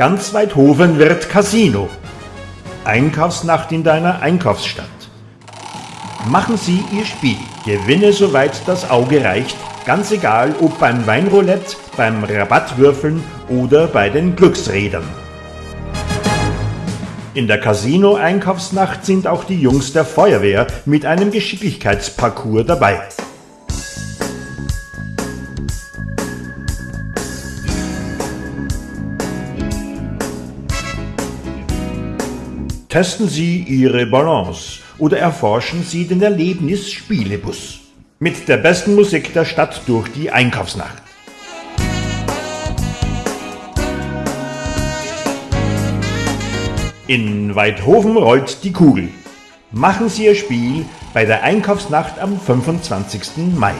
Ganz Weidhofen wird Casino. Einkaufsnacht in deiner Einkaufsstadt. Machen Sie Ihr Spiel. Gewinne soweit das Auge reicht. Ganz egal, ob beim Weinroulette, beim Rabattwürfeln oder bei den Glücksrädern. In der Casino-Einkaufsnacht sind auch die Jungs der Feuerwehr mit einem Geschicklichkeitsparcours dabei. Testen Sie Ihre Balance oder erforschen Sie den Erlebnis-Spielebus. Mit der besten Musik der Stadt durch die Einkaufsnacht. In Weidhofen rollt die Kugel. Machen Sie Ihr Spiel bei der Einkaufsnacht am 25. Mai.